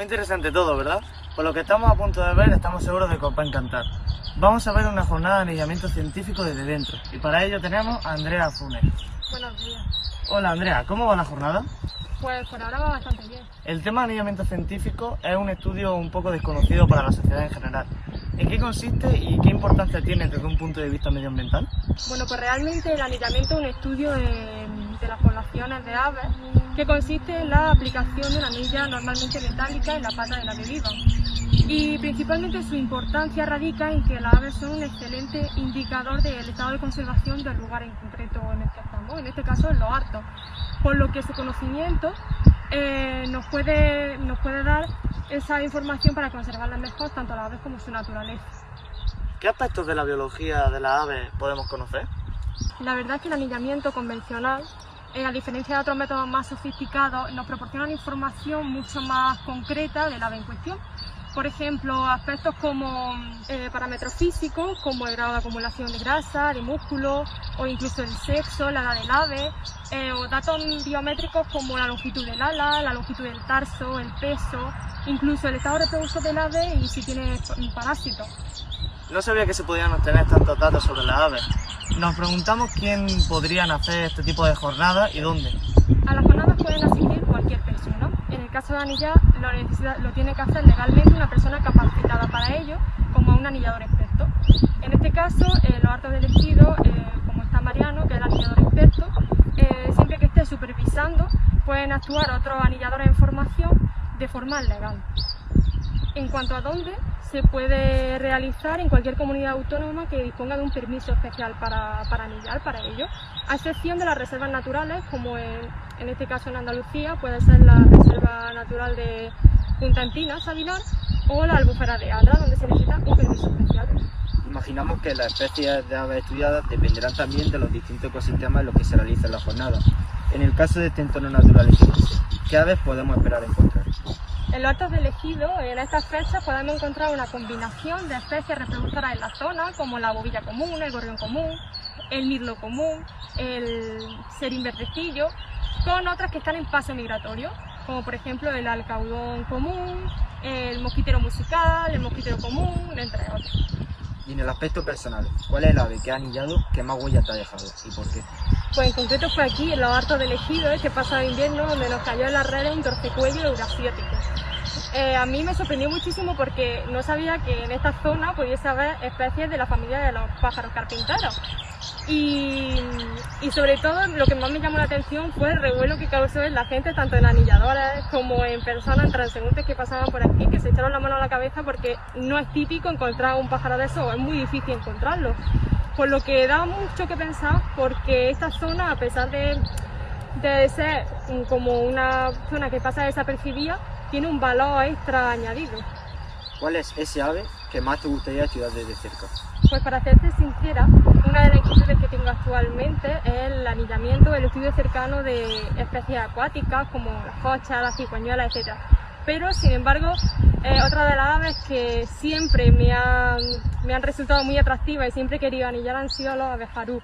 Muy interesante todo, ¿verdad? Por lo que estamos a punto de ver, estamos seguros de que os va a encantar. Vamos a ver una jornada de anillamiento científico desde dentro, y para ello tenemos a Andrea Funes. Buenos días. Hola Andrea, ¿cómo va la jornada? Pues por ahora va bastante bien. El tema de anillamiento científico es un estudio un poco desconocido para la sociedad en general. ¿En qué consiste y qué importancia tiene desde un punto de vista medioambiental? Bueno, pues realmente el anillamiento es un estudio de, de las poblaciones de aves que consiste en la aplicación de una anilla normalmente metálica en la pata de la que vivan. Y principalmente su importancia radica en que las aves son un excelente indicador del estado de conservación del lugar en concreto en el que estamos, en este caso en los hartos, por lo que su conocimiento eh, nos, puede, nos puede dar esa información para conservarlas mejor tanto las aves como su naturaleza. ¿Qué aspectos de la biología de las aves podemos conocer? La verdad es que el anillamiento convencional, eh, a diferencia de otros métodos más sofisticados, nos proporciona una información mucho más concreta del ave en cuestión. Por ejemplo, aspectos como eh, parámetros físicos, como el grado de acumulación de grasa, de músculo, o incluso el sexo, la edad del ave, eh, o datos biométricos como la longitud del ala, la longitud del tarso, el peso, incluso el estado reproductor del ave y si tiene parásitos. No sabía que se podían obtener tantos datos sobre las aves. Nos preguntamos quién podrían hacer este tipo de jornadas y dónde. A las jornadas pueden asistir cualquier persona. En el caso de anillar, lo, lo tiene que hacer legalmente una persona capacitada para ello, como un anillador experto. En este caso, eh, los hartos de elegido, eh, como está Mariano, que es el anillador experto, eh, siempre que esté supervisando, pueden actuar otros anilladores en formación de forma legal. En cuanto a dónde, se puede realizar en cualquier comunidad autónoma que disponga de un permiso especial para, para anillar para ello, a excepción de las reservas naturales, como en, este caso en Andalucía puede ser la Reserva Natural de Punta Encinas, Aguilar, o la Albufera de Adra, donde se necesita un permiso especial. Imaginamos que las especies de aves estudiadas dependerán también de los distintos ecosistemas en los que se realiza la jornada. En el caso de este entorno natural ¿qué aves podemos esperar encontrar? En los hartos de elegido, en estas fechas podemos encontrar una combinación de especies reproductoras en la zona, como la bobilla común, el gorrión común, el mirlo común, el serín verdecillo, con otras que están en paso migratorio, como por ejemplo el alcaudón común, el mosquitero musical, el mosquitero común, entre otros. Y en el aspecto personal, ¿cuál es el ave que ha anillado que más huella te ha dejado y por qué? Pues en concreto fue aquí, en los hartos de elegido, este pasado invierno, donde nos cayó en las redes un torcecuello eurasiático. Eh, a mí me sorprendió muchísimo porque no sabía que en esta zona pudiese haber especies de la familia de los pájaros carpinteros. Y, y, sobre todo lo que más me llamó la atención fue el revuelo que causó en la gente, tanto en anilladores como en personas, en transeúntes que pasaban por aquí, que se echaron la mano a la cabeza porque no es típico encontrar un pájaro de eso, es muy difícil encontrarlo. Por lo que da mucho que pensar porque esta zona, a pesar de, de ser como una zona que pasa desapercibida, tiene un valor extra añadido. ¿Cuál es ese ave que más te gustaría estudiar desde cerca? Pues para serte sincera, una de las inquietudes que tengo actualmente es el anillamiento, el estudio cercano de especies acuáticas como las cochas, las cigüeñuelas, etc. Pero, sin embargo, eh, otra de las aves que siempre me han, me han resultado muy atractivas y siempre he querido anillar han sido los abejarú.